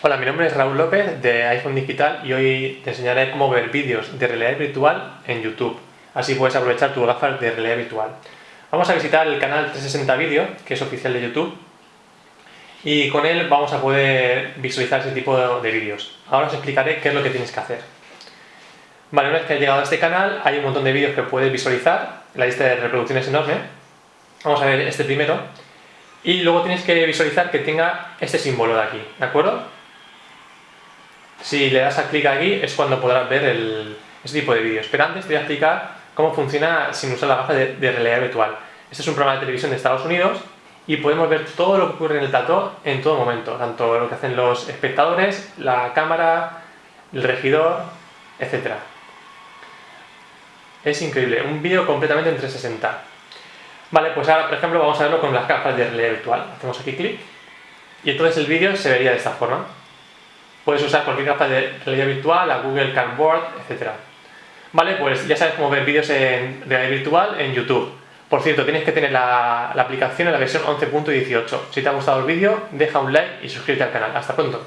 Hola, mi nombre es Raúl López de iPhone Digital y hoy te enseñaré cómo ver vídeos de realidad virtual en YouTube. Así puedes aprovechar tu gafas de realidad virtual. Vamos a visitar el canal 360 Video, que es oficial de YouTube, y con él vamos a poder visualizar ese tipo de, vídeos. Ahora os explicaré qué es lo que tienes que hacer. Vale, una vez que has llegado a este canal hay un montón de vídeos que puedes visualizar, la lista de reproducción es enorme. Vamos a ver este primero. Y luego tienes que visualizar que tenga este símbolo de aquí, ¿de acuerdo? Si le das a clic aquí es cuando podrás ver el, este tipo de vídeos. Pero antes te voy a explicar cómo funciona sin usar la gafa de, realidad virtual. Este es un programa de televisión de Estados Unidos y podemos ver todo lo que ocurre en el plató en todo momento, tanto lo que hacen los espectadores, la cámara, el regidor, etc. Es increíble, un vídeo completamente en 360. Vale, pues ahora, por ejemplo, vamos a verlo con las gafas de realidad virtual. Hacemos aquí clic y entonces el vídeo se vería de esta forma. Puedes usar cualquier gafa de realidad virtual, la Google Cardboard, etc. Vale, pues ya sabes cómo ver vídeos en realidad virtual en YouTube. Por cierto, tienes que tener la, la aplicación en la versión 11.18. Si te ha gustado el vídeo, deja un like y suscríbete al canal. Hasta pronto.